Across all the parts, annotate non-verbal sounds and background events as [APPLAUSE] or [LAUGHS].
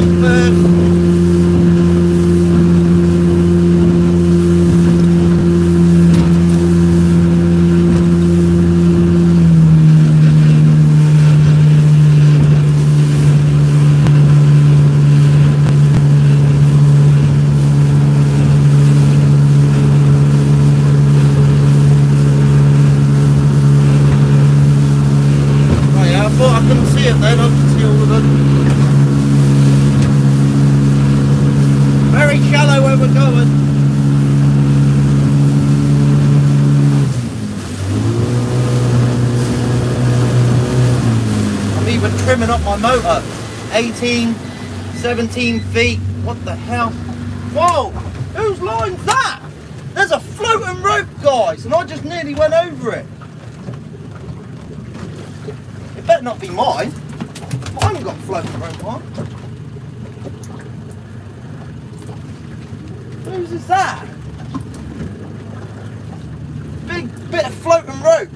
on first. Oh yeah, I thought I couldn't see it then, I could see all of them. Very shallow where we're going. I'm even trimming up my motor. 18, 17 feet. What the hell? Whoa! Whose line's that? There's a floating rope, guys, and I just nearly went over it. It better not be mine. I haven't got floating rope on. Whose is that? Big bit of floating rope.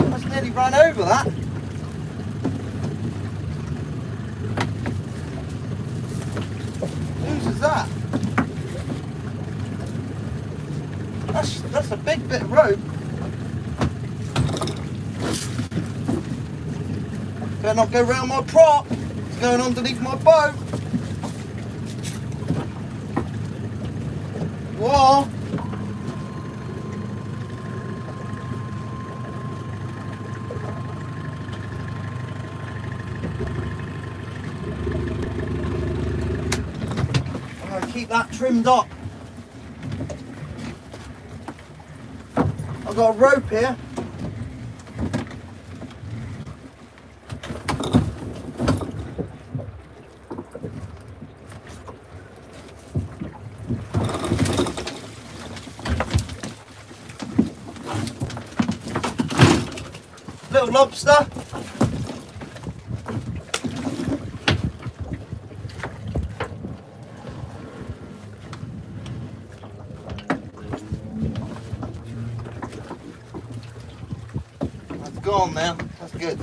I just nearly ran over that. Whose is that? That's that's a big bit of rope. Better not go round my prop. It's going underneath my boat. Whoa. Keep that trimmed up. I've got a rope here. Little lobster. That's gone now. That's good.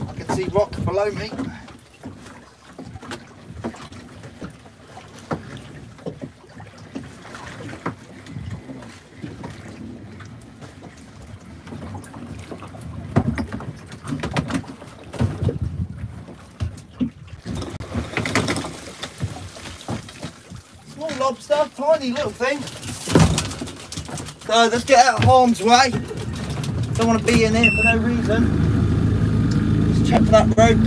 I can see rock below me. Small lobster, tiny little thing. So let's get out of harm's way. Don't want to be in here for no reason. Let's check for that rope.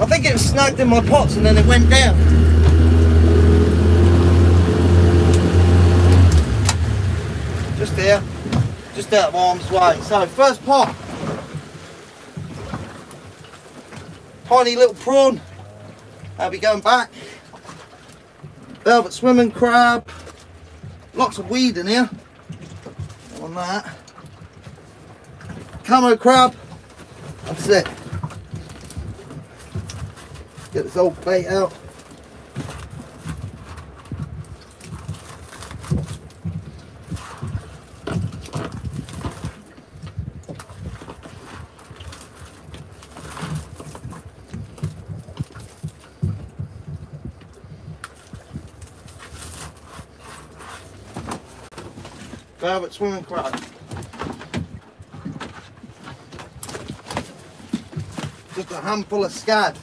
I think it was snagged in my pots and then it went down. Just here, just out of harm's way. So first pot. Tiny little prawn. I'll be going back. Velvet swimming crab. Lots of weed in here. On that. Camo crab. That's it. Get this old bait out. Velvet swimming crab. Just a handful of scad.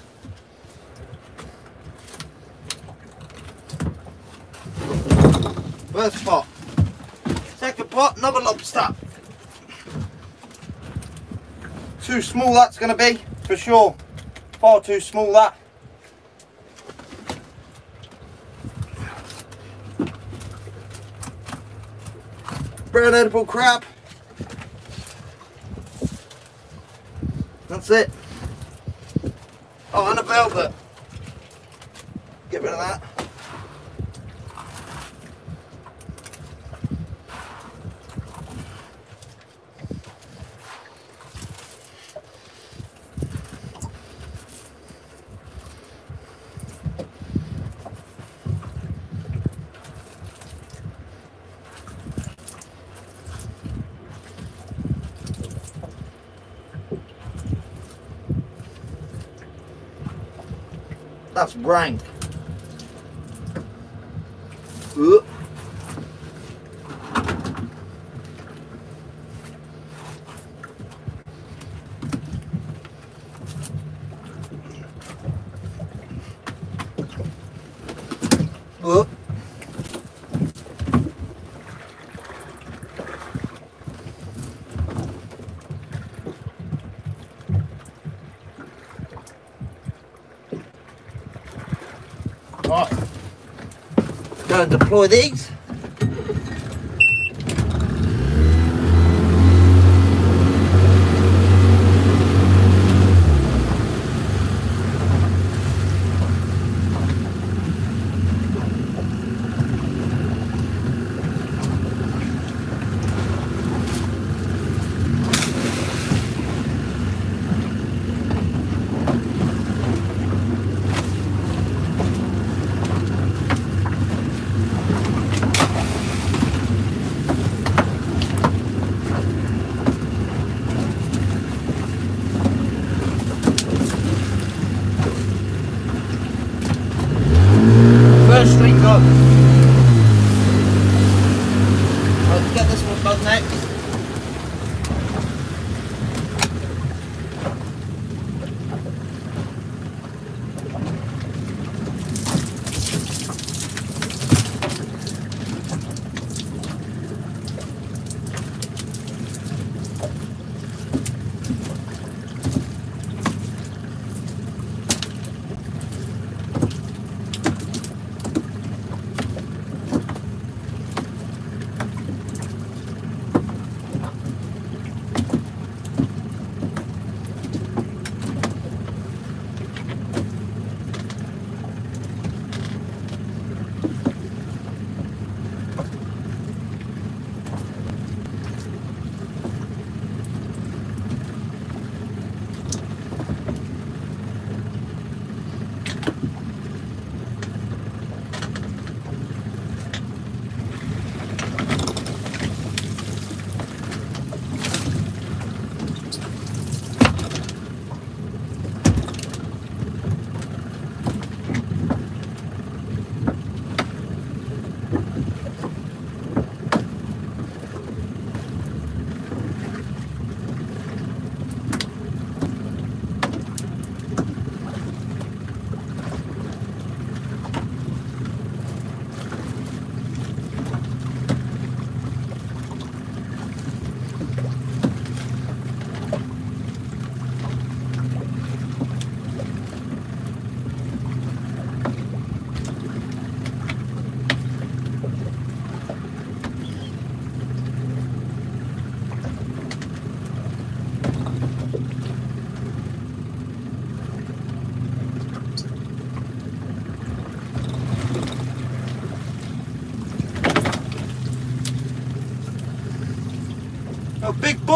First pot. Second pot, another lobster. Too small that's going to be, for sure. Far too small that. Brown edible crab. That's it. Oh, and a velvet. Get rid of that. That's rank. Go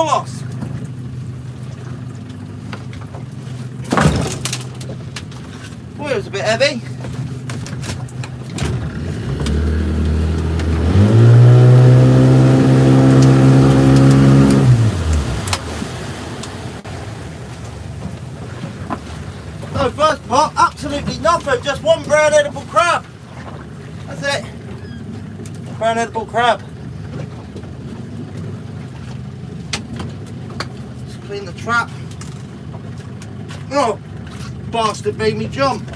Bolos. It was a bit heavy. So first pot, absolutely nothing, just one brown edible crab. That's it. Brown edible crab. Just clean the trap. Oh, bastard made me jump.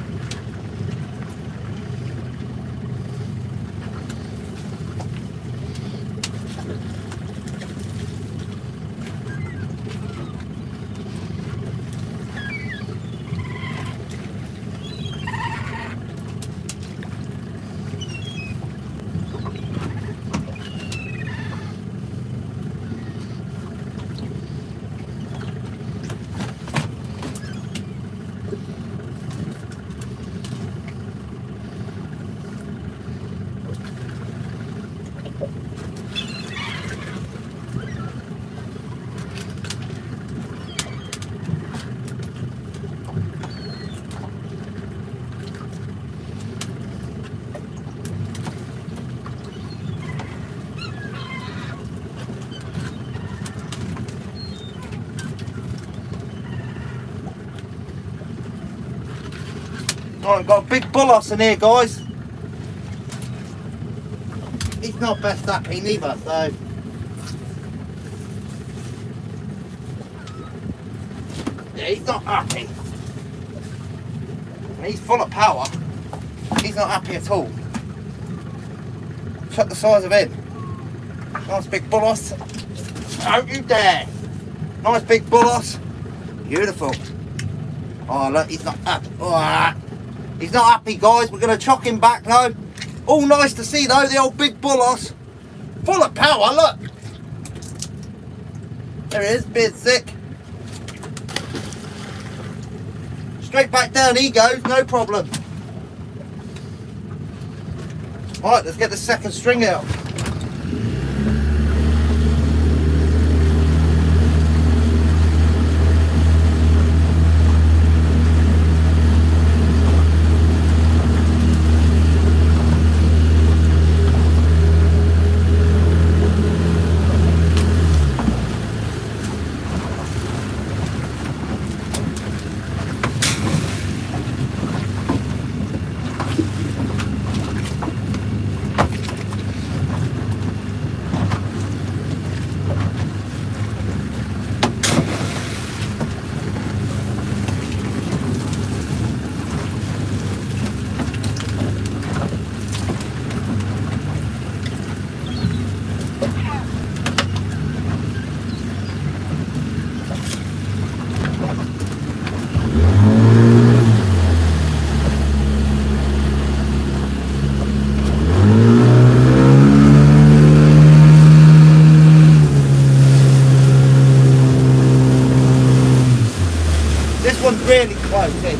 Right, got a big bullos in here, guys. He's not best happy neither, so. Yeah, he's not happy. He's full of power. He's not happy at all. Check the size of him. Nice big bullos. Don't you dare. Nice big bullos. Beautiful. Oh, look, he's not happy. Oh, he's not happy, guys. We're going to chuck him back now. All nice to see, though, the old big bullos. Full of power, look. There he is, beard sick. Straight back down he goes, no problem. Right, let's get the second string out. This one's really close in.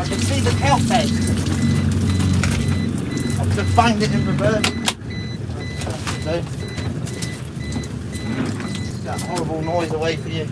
I can see the tail head. I've just banged it in reverse. That horrible noise away for you.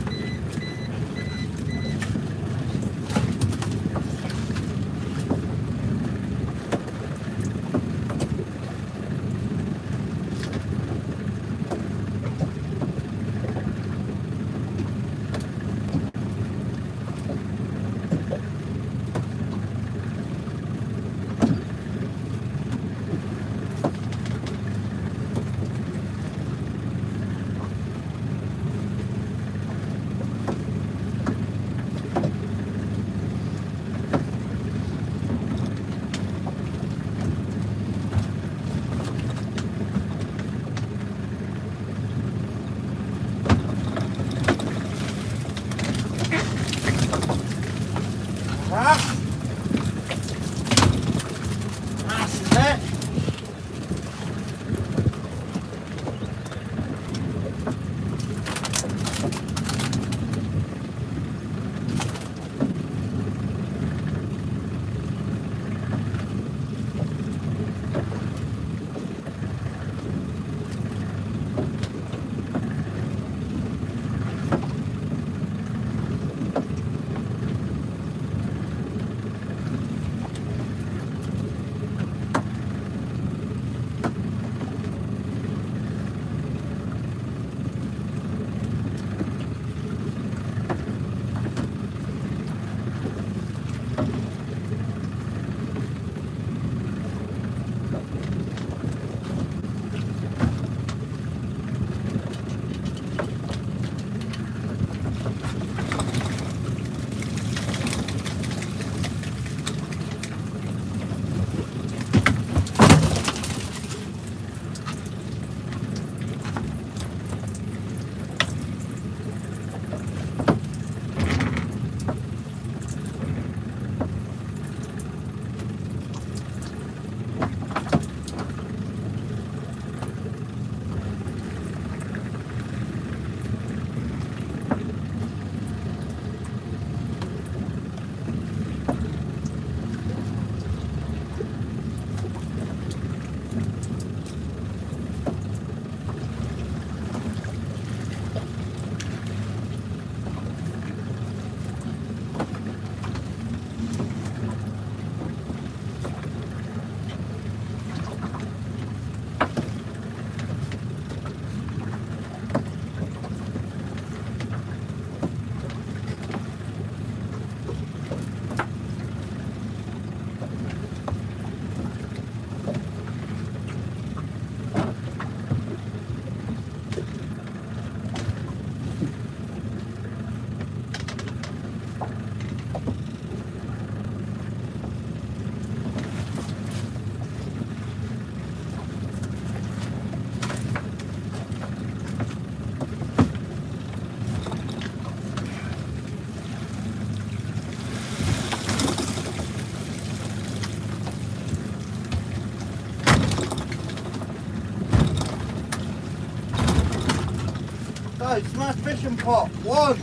Smash fishing pot. One,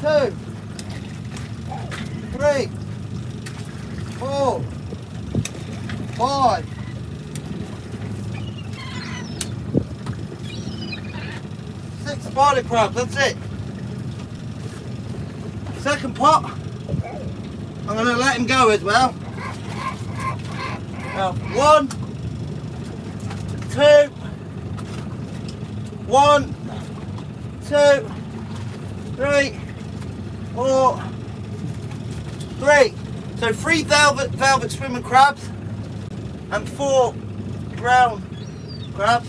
two, three, four, five, six spider crabs. That's it. Second pot. I'm going to let him go as well. Now, one, two, one, two, three, four, three. So three velvet velvet swimming crabs and four brown crabs.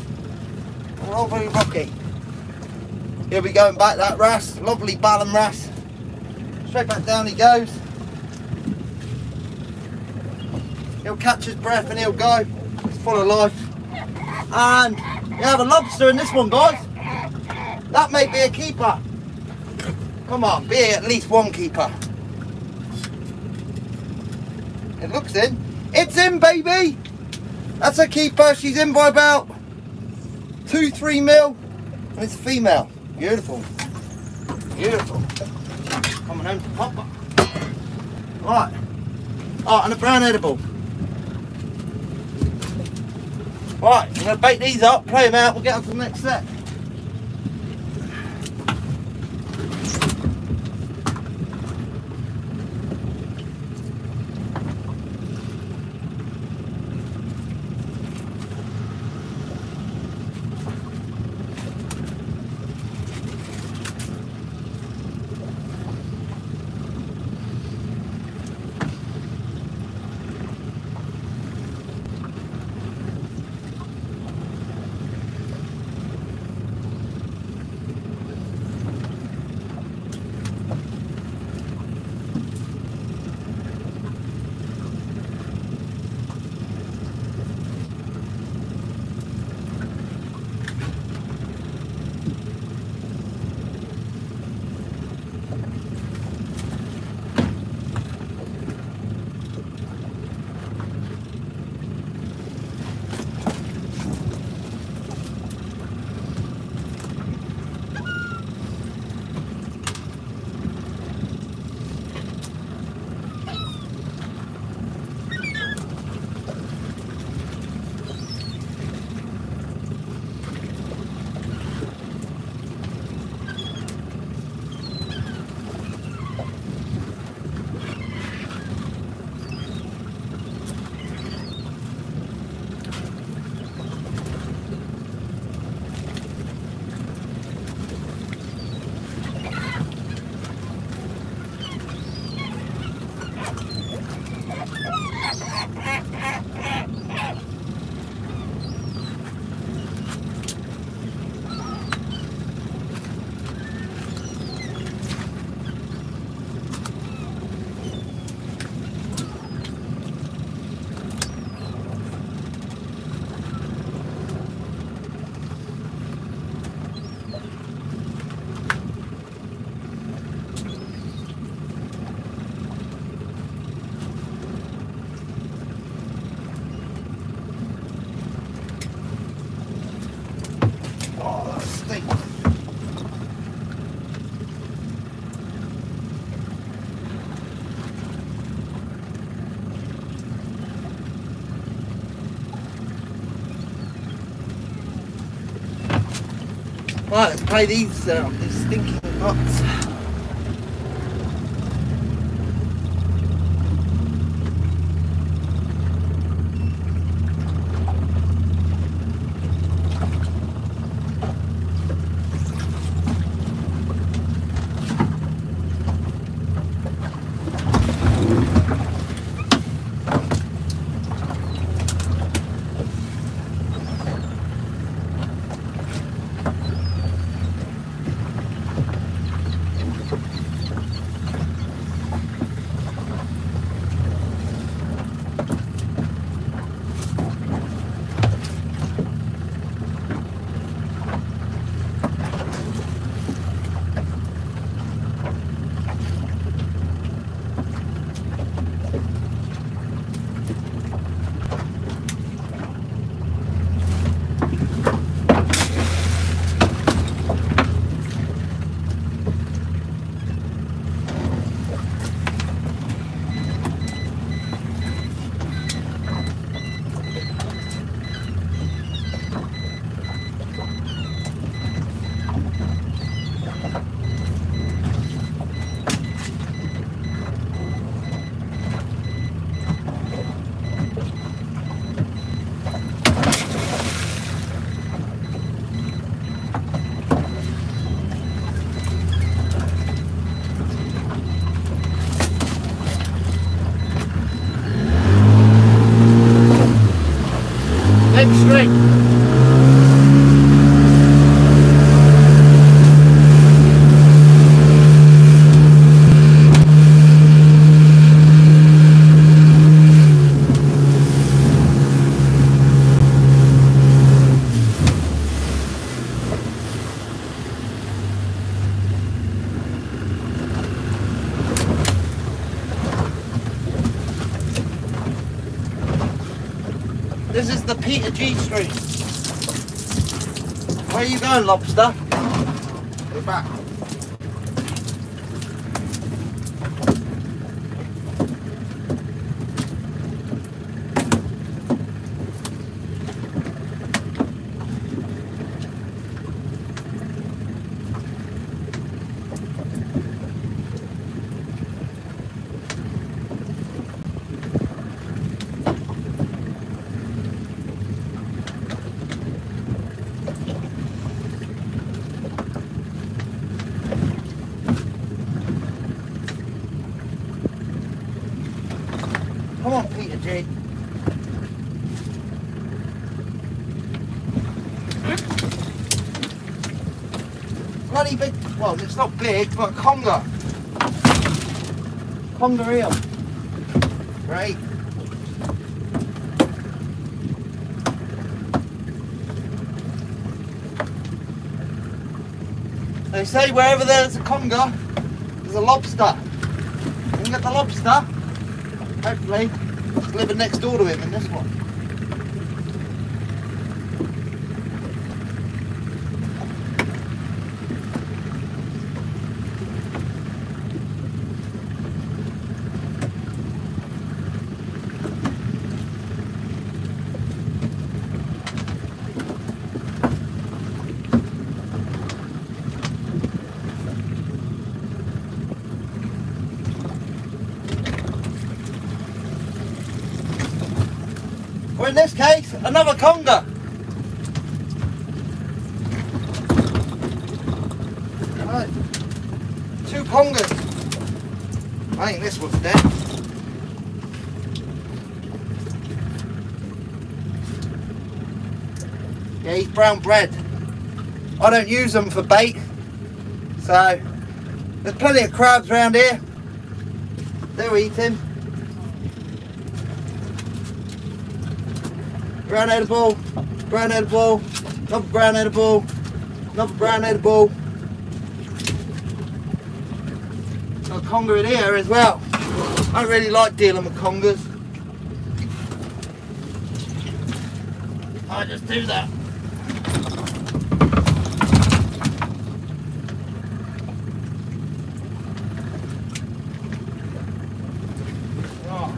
They're all very rocky. Going back that wrasse, lovely Ballan wrasse. Straight back down he goes. He'll catch his breath and he'll go. It's full of life. And you have a lobster in this one, guys. That may be a keeper. Come on, be at least one keeper. It looks in. It's in, baby. That's a keeper. She's in by about two, three mil. And it's a female. Beautiful. Beautiful. Coming home to Papa. Right. Oh, and a brown edible. Right, I'm going to bake these up, play them out, we'll get on to the next set. Right, let's play these, uh, these stinking nuts. Jet stream. This is the Peter G Street. Where are you going, lobster? We're back. Come on, Peter G. Bloody big, well, it's not big, but conger. Conger eel. Right. They say wherever there's a conger, there's a lobster. You can get the lobster. Hopefully, it's living next door to him in this one. Or in this case, another conger. Right. Two congers. I think this one's dead. Yeah, he's brown bread. I don't use them for bait. So, there's plenty of crabs around here. They're eating. brown edible, brown edible, another brown edible, another brown edible. Got a conger in here as well. I don't really like dealing with congers. I just do that. Oh.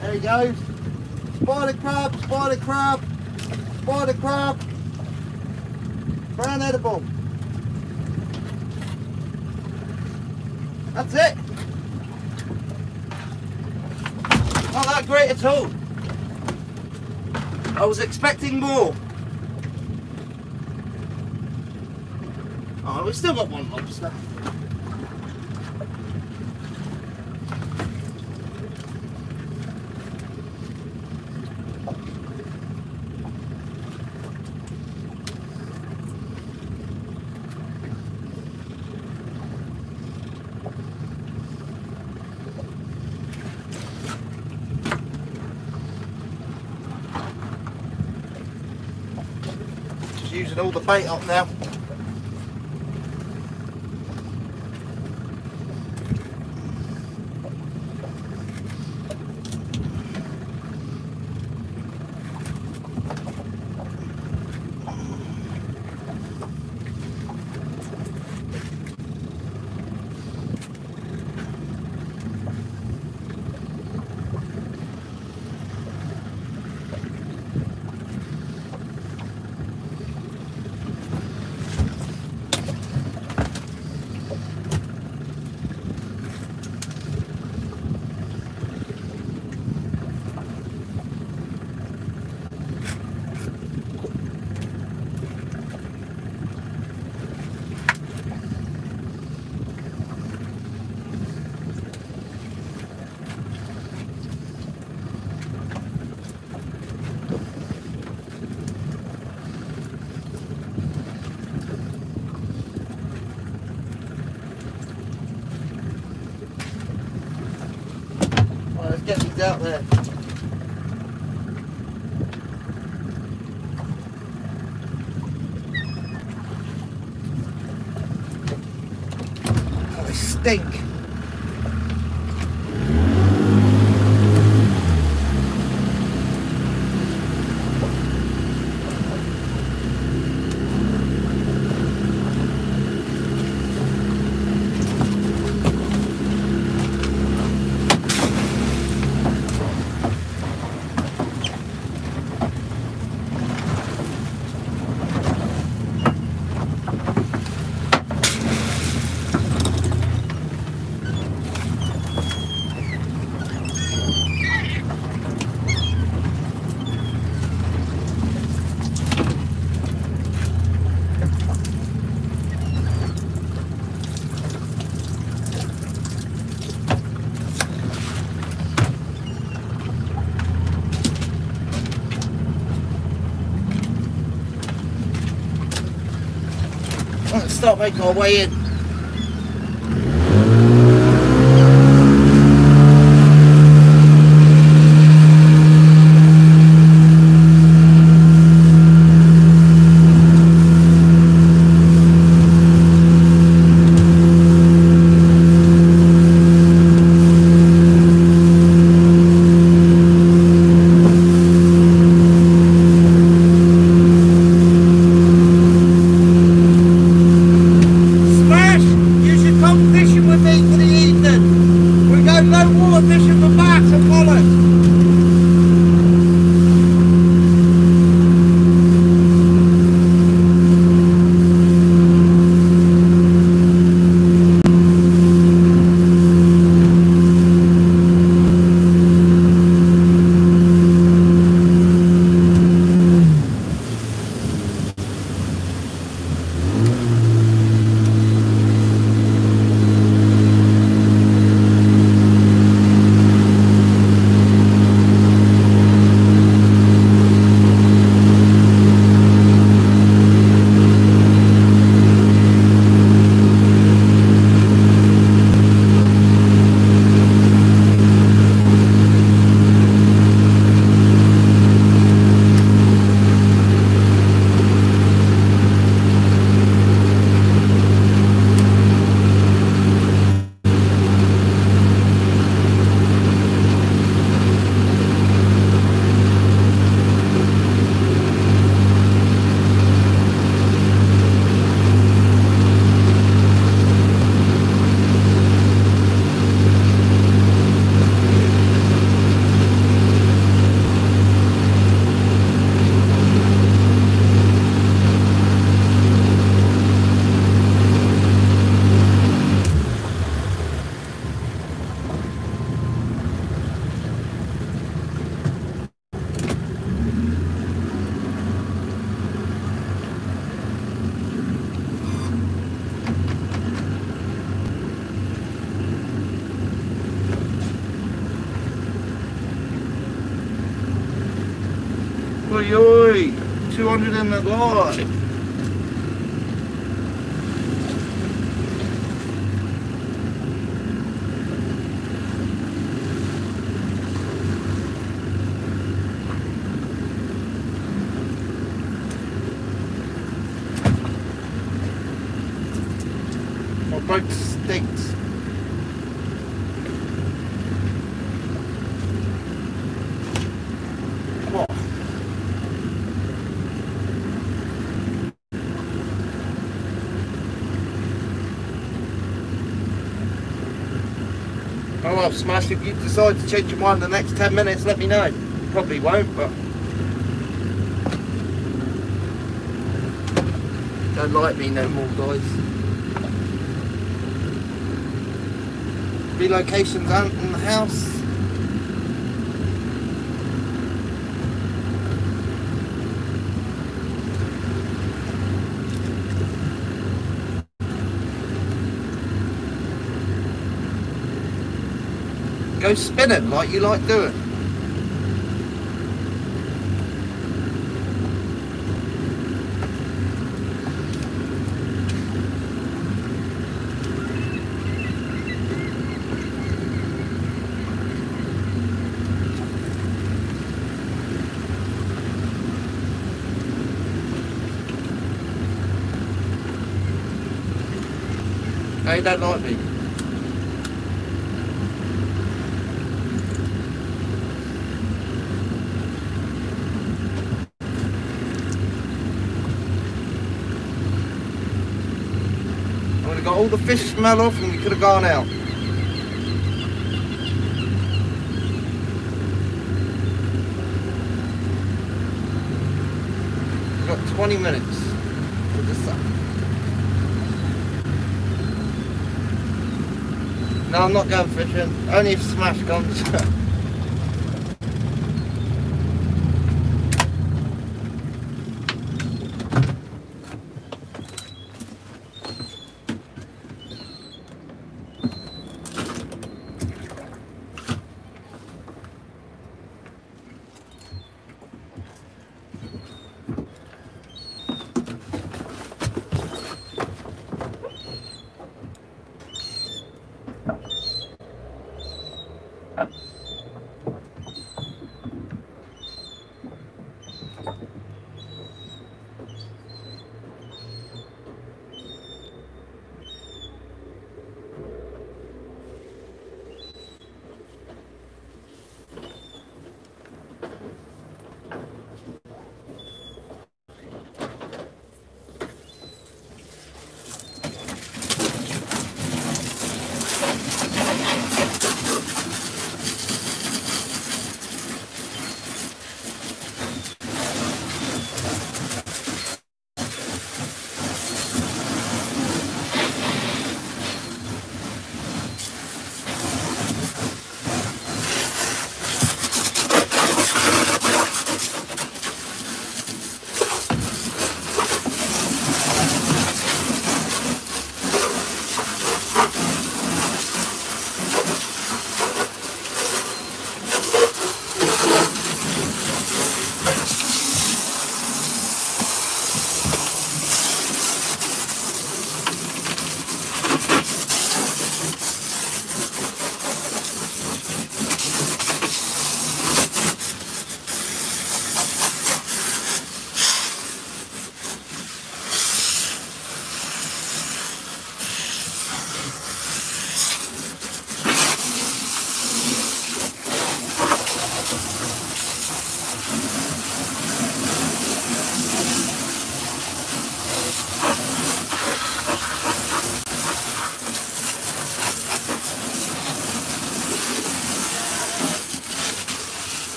There he goes. Spider crab, spider crab, spider crab. Brown edible. That's it. Not that great at all. I was expecting more. Oh, we've still got one lobster. Just using all the bait up now. They stink. Let's start making our way in. 200 in the lot. My boat stinks. What? Smash, if you decide to change your mind in the next 10 minutes, let me know. Probably won't, but... Don't like me no more, guys. Relocations aren't in the house. go spinning like you like doing. They don't like me. All the fish smell off and we could have gone out. We've got 20 minutes for. No, I'm not going fishing. Only if Smash comes. [LAUGHS]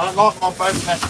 I like my boat messy.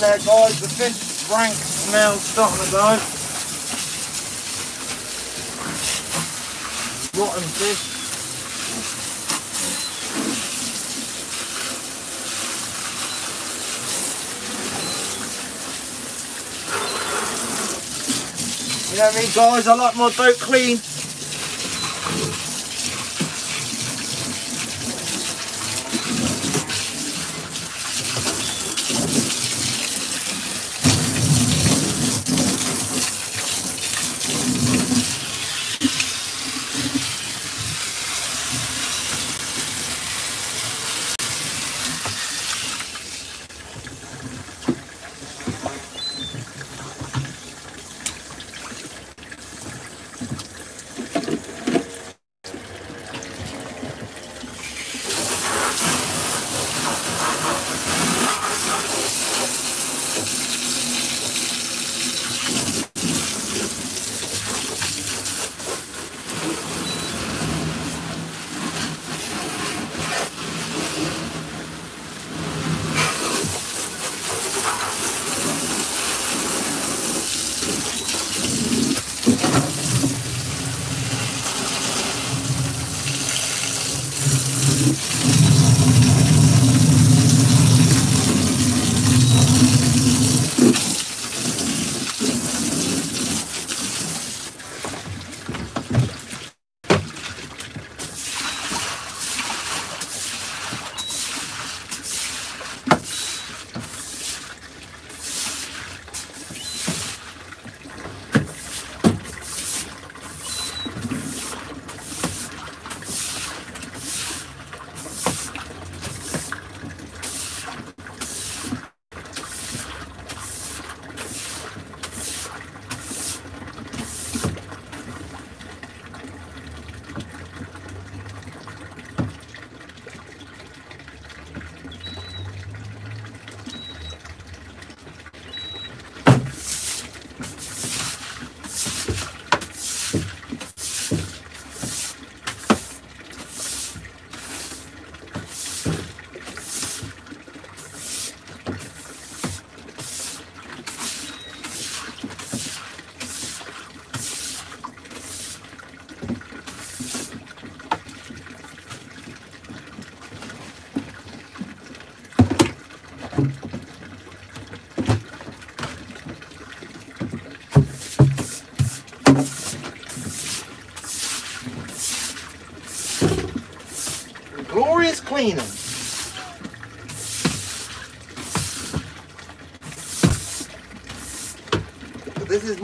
There guys, the fish rank smell's starting to go. Rotten fish. You know me guys, I like my boat clean.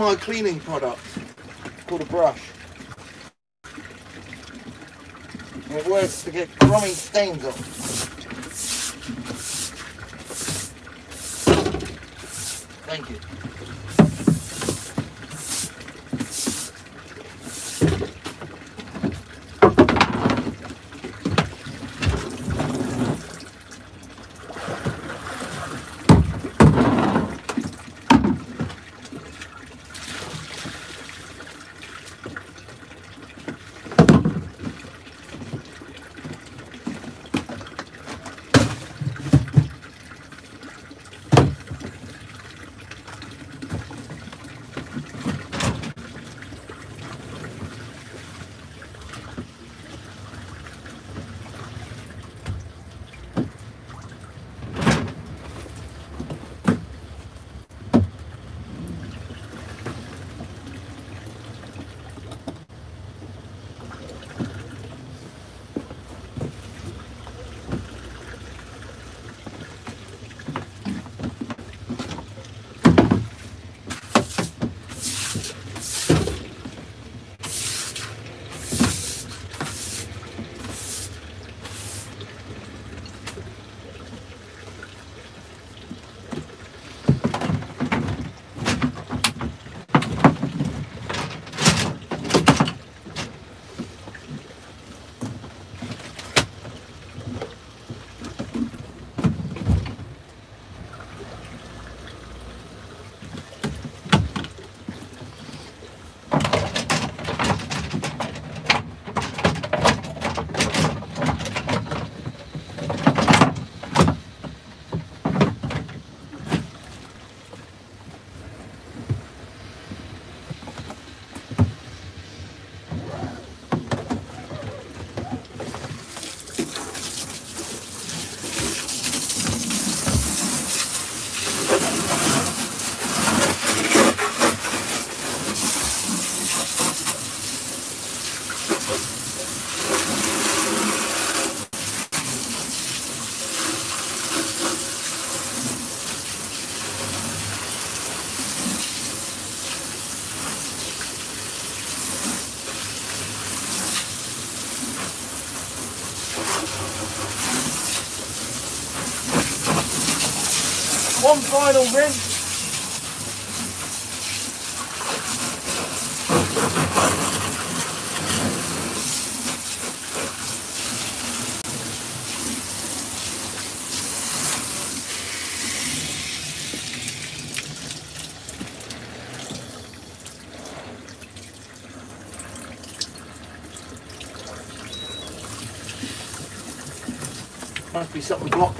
My cleaning product. Called a brush. And it works to get crummy stains off. Thank you. Final rinse. Must be something blocking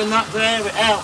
in that air it out.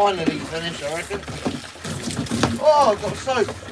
Finally finished, I reckon. Oh, I've got soap.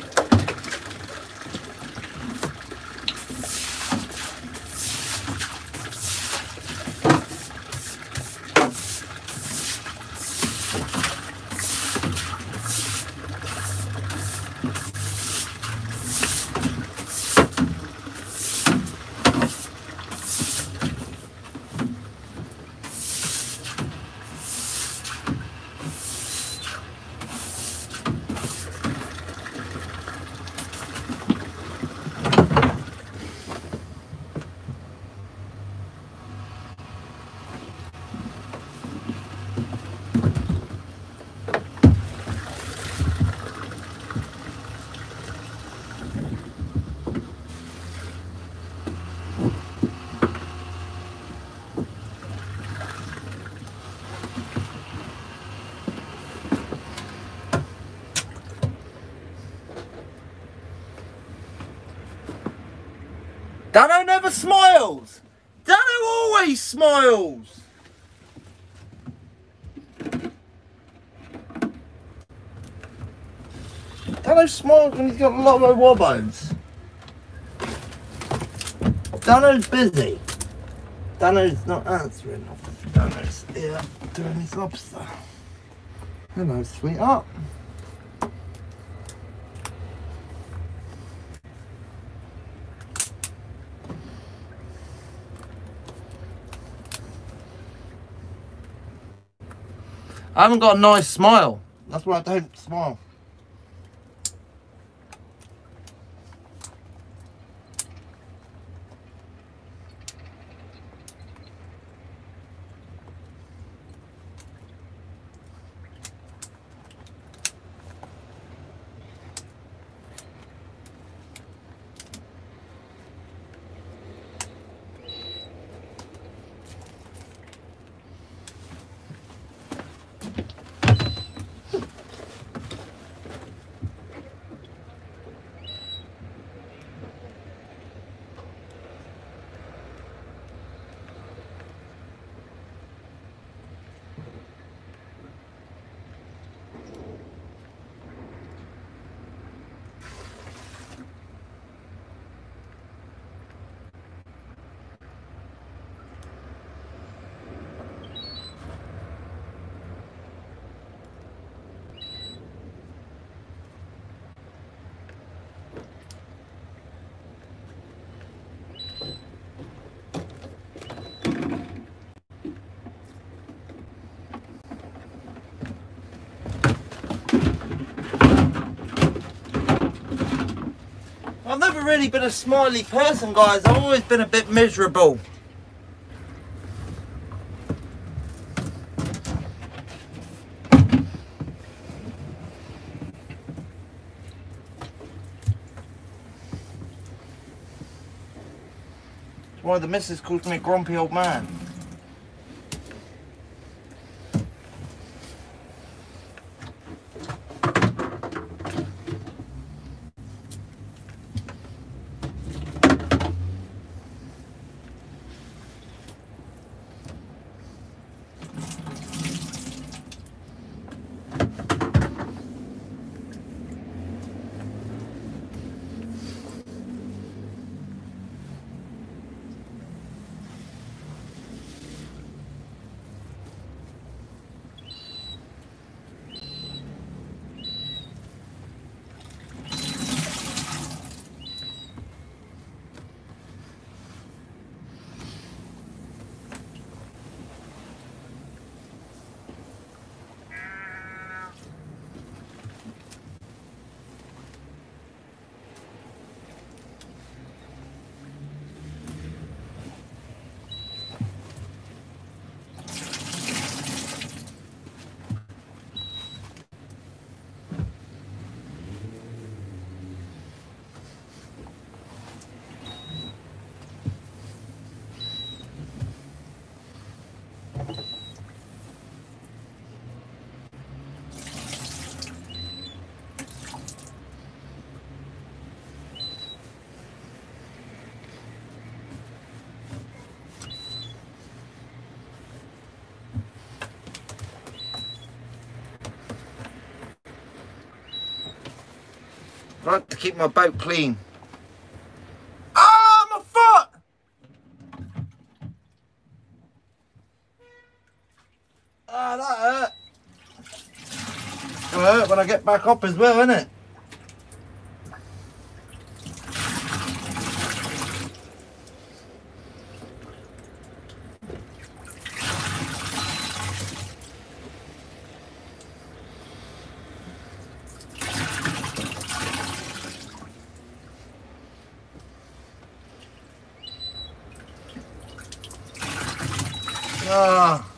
Dano never smiles. Dano always smiles. Dano smiles when he's got a lot of wobbos. Dano's busy. Dano's not answering. Dano's here doing his lobster. Hello, sweetheart. I haven't got a nice smile. That's why I don't smile. I've never really been a smiley person, guys. I've always been a bit miserable. Why the missus calls me a grumpy old man. I like to keep my boat clean. Ah, my foot! Ah, that hurt. It'll hurt when I get back up as well, isn't it? Ah.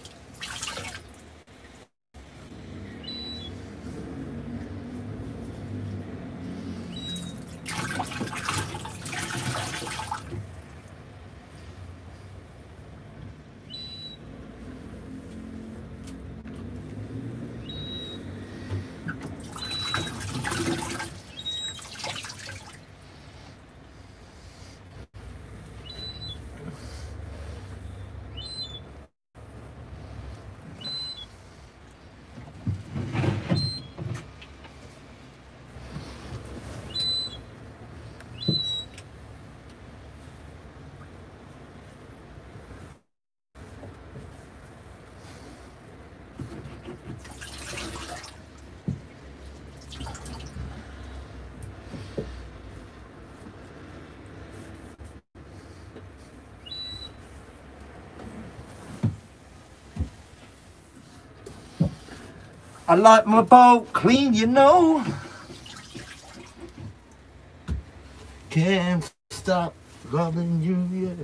I like my boat clean, you know. Can't stop loving you, yeah.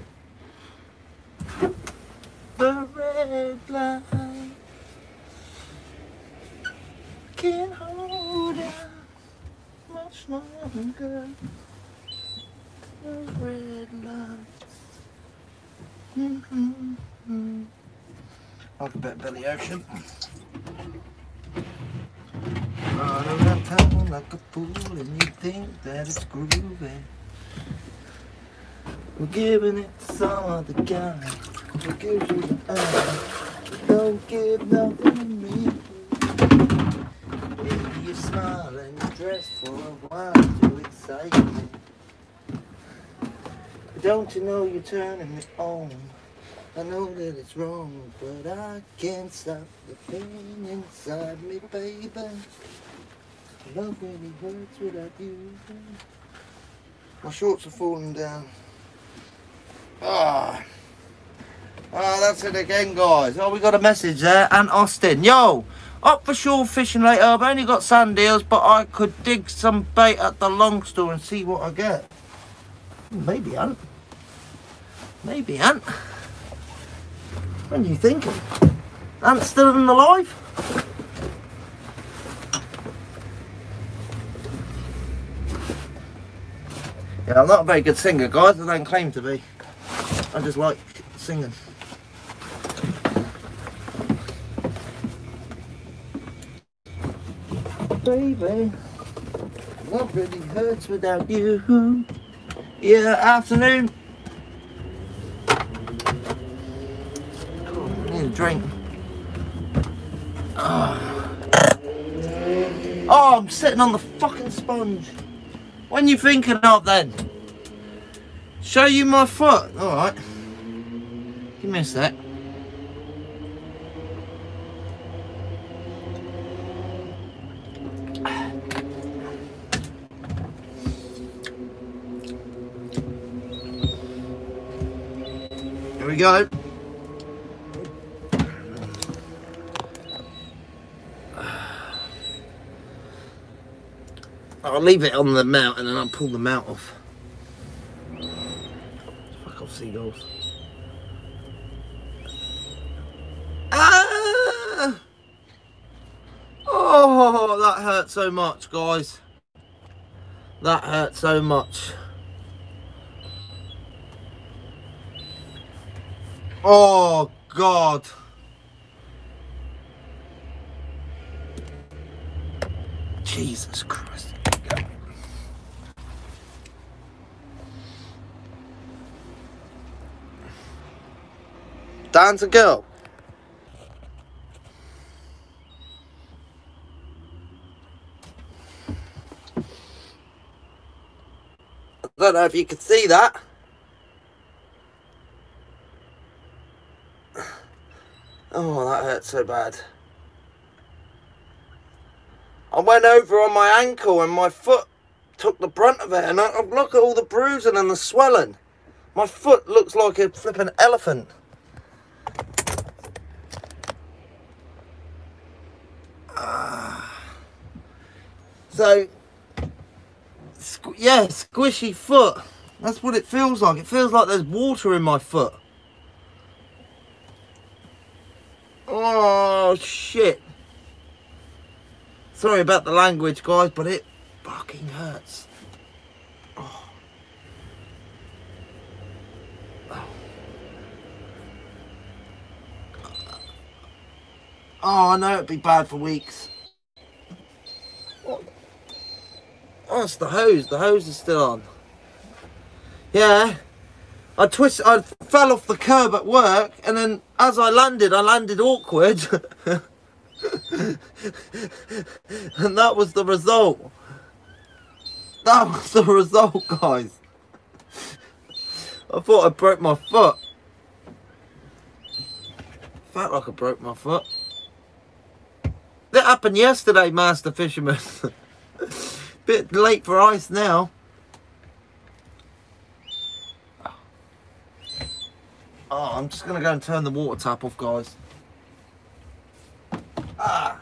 The red light can't hold out much longer. The red light. Mm-hmm. Like a bit of Billy Ocean. Run around town like a fool and you think that it's groovy. We're giving it some other guy who gives you the eye. Don't give nothing to me. Maybe you smile and you dress for a while to excite me. Don't you know you're turning me on? I know that it's wrong, but I can't stop the pain inside me, baby. Love really hurts without you. My shorts are falling down. Ah. Ah, that's it again, guys. Oh, we got a message there. And Austin. Yo, up for shore fishing later. I've only got sandeels, but I could dig some bait at the long store and see what I get. Maybe, Ant. Maybe, Ant. When are you thinking? Ant's still in alive? Yeah, I'm not a very good singer, guys. I don't claim to be. I just like singing. Baby, love really hurts without you. Yeah, afternoon. Cool, need a drink. Oh. oh, I'm sitting on the fucking sponge. When you thinking of then? Show you my foot. Alright. Give me a sec. Here we go. I'll leave it on the mount and then I'll pull the mount off. Ah! Oh, that hurt so much, guys. That hurt so much. Oh, God. Jesus Christ. Dan's a go. I don't know if you can see that. Oh, that hurt so bad. I went over on my ankle and my foot took the brunt of it. And I, look at all the bruising and the swelling. My foot looks like a flipping elephant. Ah. So, squ yeah, squishy foot. That's what it feels like. It feels like there's water in my foot. Oh, shit. Sorry about the language, guys, but it fucking hurts. Oh. oh, [SIGHS] I know it'd be bad for weeks. Oh, Oh, it's the hose. The hose is still on. Yeah. I twist. I fell off the curb at work, and then as I landed, I landed awkward, [LAUGHS] and that was the result. That was the result, guys. I thought I broke my foot. Felt like I broke my foot. That happened yesterday, Master Fisherman. [LAUGHS] Bit late for ice now. Oh, I'm just going to go and turn the water tap off, guys. Ah.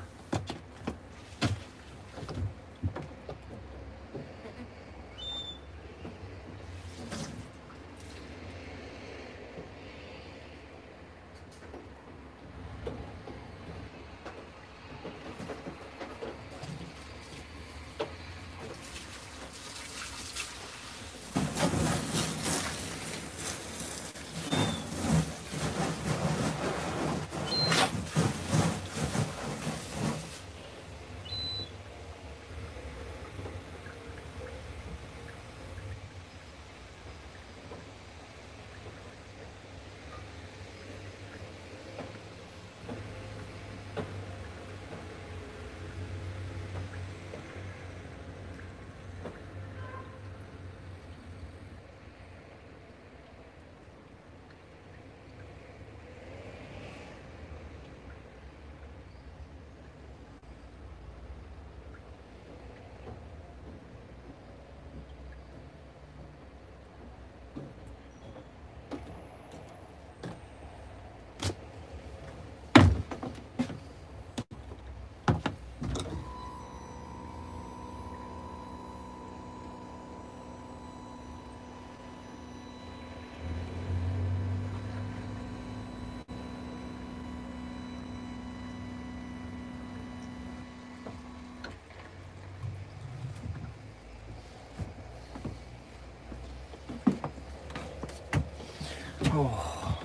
Oh.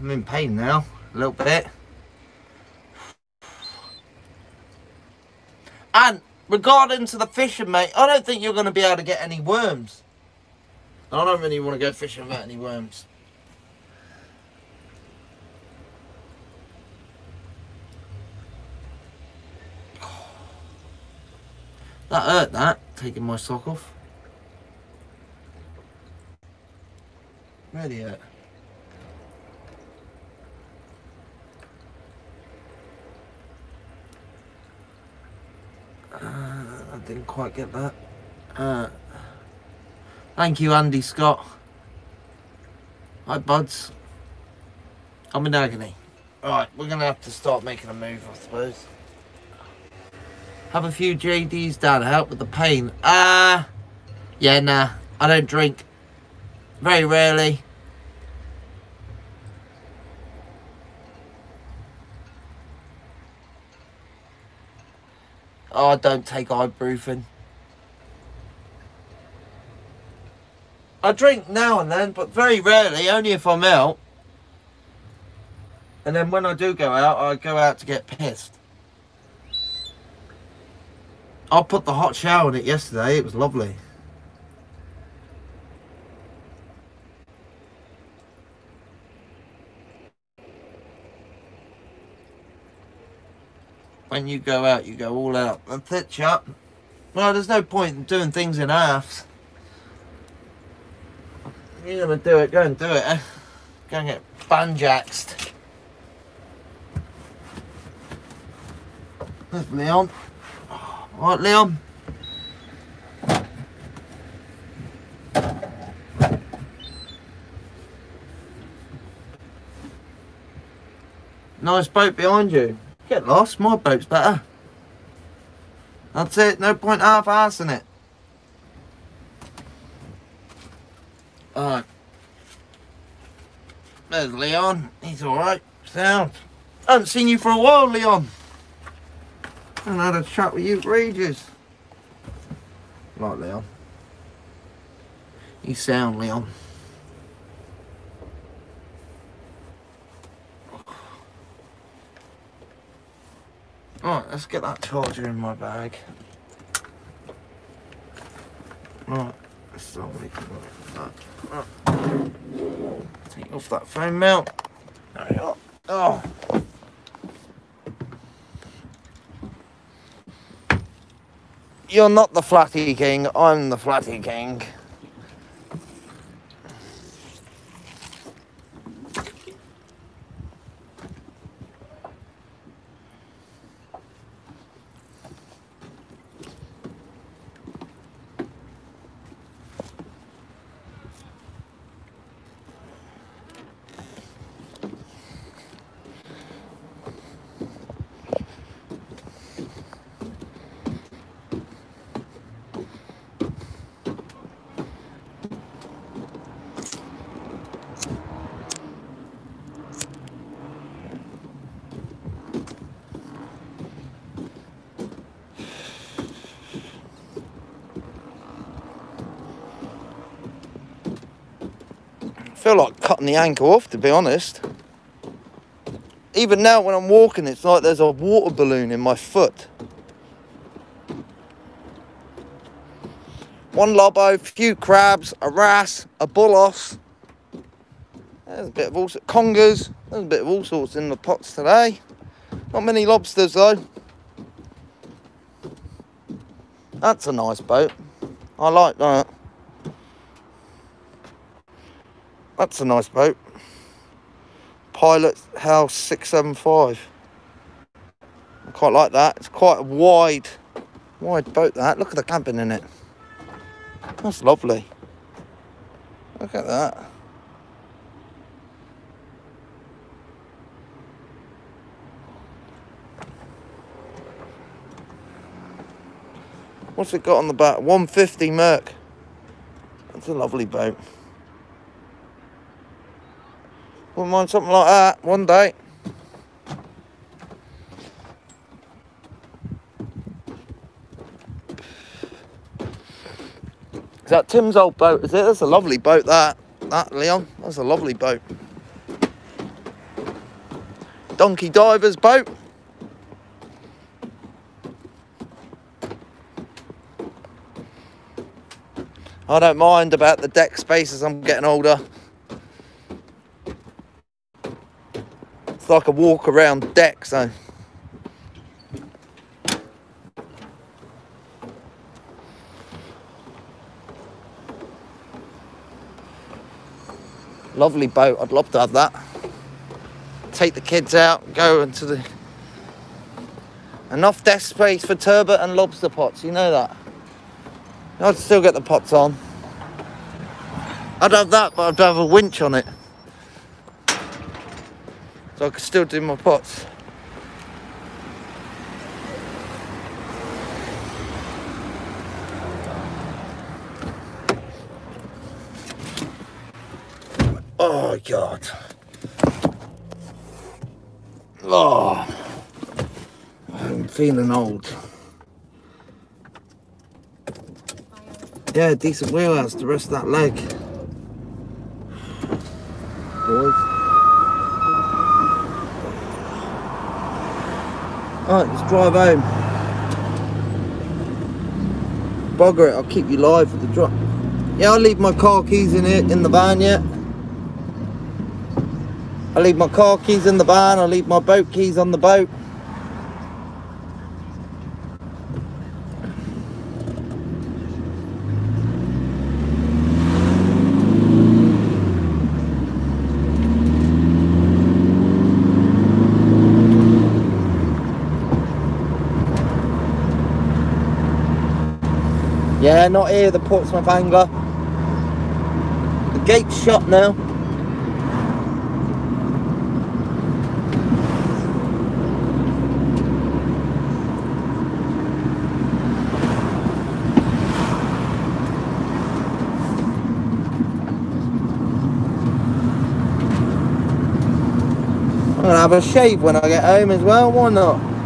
I'm in pain now, a little bit. And regarding to the fishing, mate, I don't think you're going to be able to get any worms. I don't really want to go fishing without any worms. That hurt, that, taking my sock off. Ready yet? Uh, I didn't quite get that. Uh, thank you, Andy Scott. Hi, buds. I'm in agony. Alright, we're going to have to start making a move, I suppose. Have a few JDs down to help with the pain. Ah, uh, yeah, nah. I don't drink. Very rarely. I don't take ibuprofen. I drink now and then, but very rarely, only if I'm out. And then when I do go out, I go out to get pissed. I put the hot shower in it yesterday, it was lovely. When you go out, you go all out and pitch up. Well, there's no point in doing things in halves. You're gonna do it, go and do it, eh? Go and get banjaxed. There's Leon. Alright, Leon. Nice boat behind you. Get lost, my boat's better. That's it, no point half-assing it. Alright. There's Leon. He's alright. Sound. I haven't seen you for a while, Leon. I haven't had a chat with you for ages. Right, Leon. You sound, Leon. Right, let's get that charger in my bag. Right, let's we can that. Take off that phone mount. There we are. Oh. You're not the flatty king, I'm the flatty king. feel like cutting the ankle off, to be honest. Even now when I'm walking, it's like there's a water balloon in my foot. One lobo, few crabs, a wrasse, a bulos. There's a bit of all sorts, congers. There's a bit of all sorts in the pots today. Not many lobsters though. That's a nice boat. I like that. That's a nice boat. Pilot House 675. I quite like that. It's quite a wide, wide boat that. Look at the cabin in it. That's lovely. Look at that. What's it got on the back? 150 Merc. That's a lovely boat. Wouldn't mind something like that one day. Is that Tim's old boat, is it? That's a lovely boat, that. That, Leon. That's a lovely boat. Donkey Diver's boat. I don't mind about the deck space as I'm getting older. It's like a walk around deck, so. Lovely boat, I'd love to have that. Take the kids out, go into the... Enough desk space for turbot and lobster pots, you know that. I'd still get the pots on. I'd have that, but I'd have a winch on it so I can still do my pots. Oh God. Oh, I'm feeling old. Yeah, decent wheelhouse, the rest of that leg. Boys. Alright, let's drive home. Bugger it, I'll keep you live for the drop. Yeah, I'll leave my car keys in it in the van yet. I'll leave my car keys in the van, I'll leave my boat keys on the boat. Yeah, not here, the Portsmouth Angler. The gate's shut now. I'm gonna have a shave when I get home as well, why not?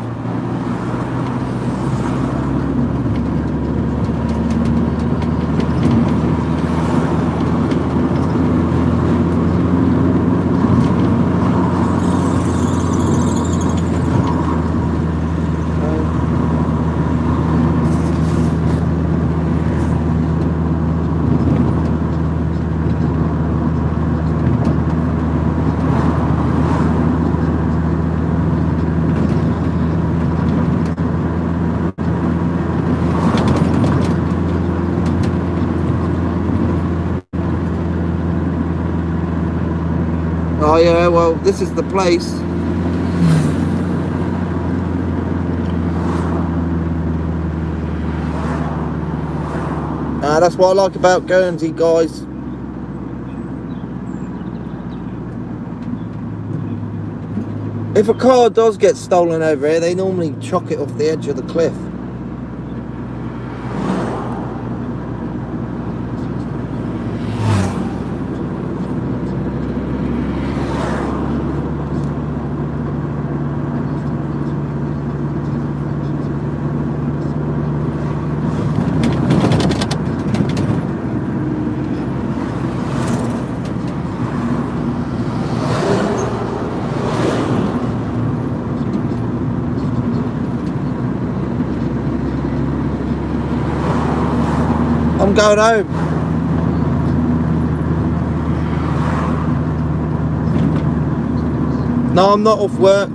Oh this is the place. Ah, that's what I like about Guernsey, guys. If a car does get stolen over here, they normally chuck it off the edge of the cliff. I'm going home. No, I'm not off work.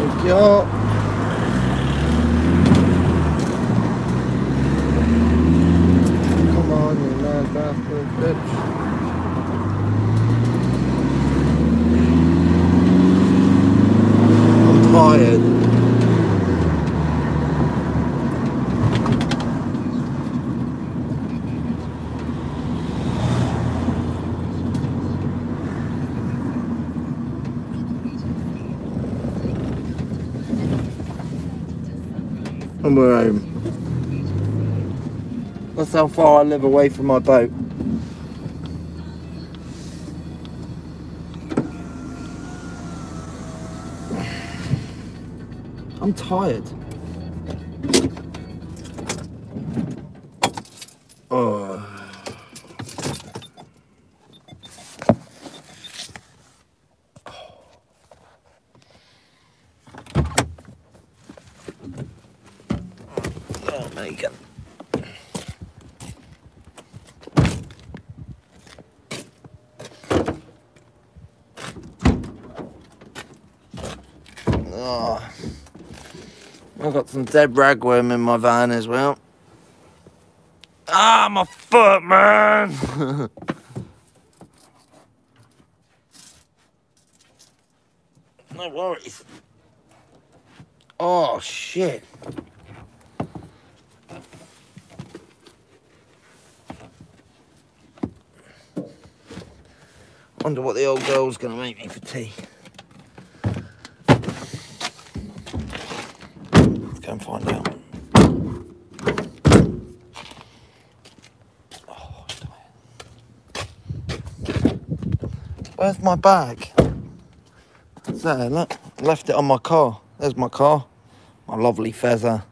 Thank you. Come on, you mad bastard bitch. I'm tired. And we're home. That's how far I live away from my boat. I'm tired. Oh. Oh, Megan. Oh. I've got some dead ragworm in my van as well. Ah, my foot, man! [LAUGHS] no worries. Oh, shit. Wonder what the old girl's gonna make me for tea. Let's go and find out. Oh, Where's my bag? So look, left it on my car. There's my car. My lovely feather.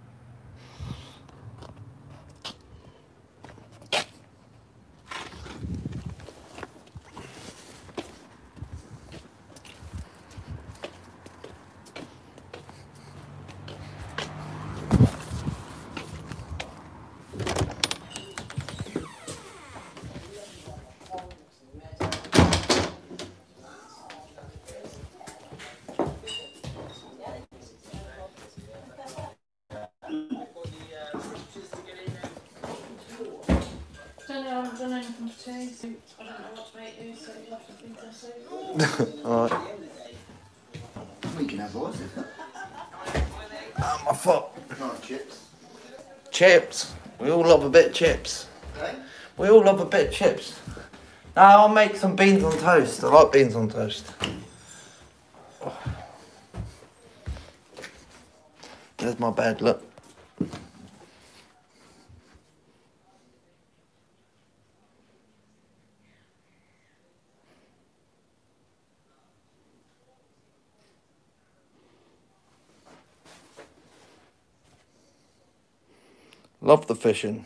Chips. Okay. We all love a bit of chips. Now I'll make some beans on toast. I like beans on toast. Oh. There's my bed, look. Love the fishing.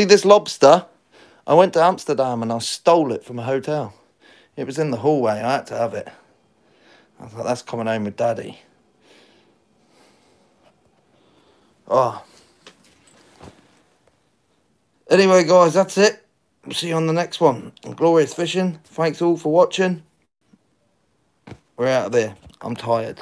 See this lobster? I went to Amsterdam and I stole it from a hotel. It was in the hallway. I had to have it. I thought that's coming home with daddy. Oh. Anyway, guys, that's it. See you on the next one. Glorious fishing. Thanks all for watching. We're out of there. I'm tired.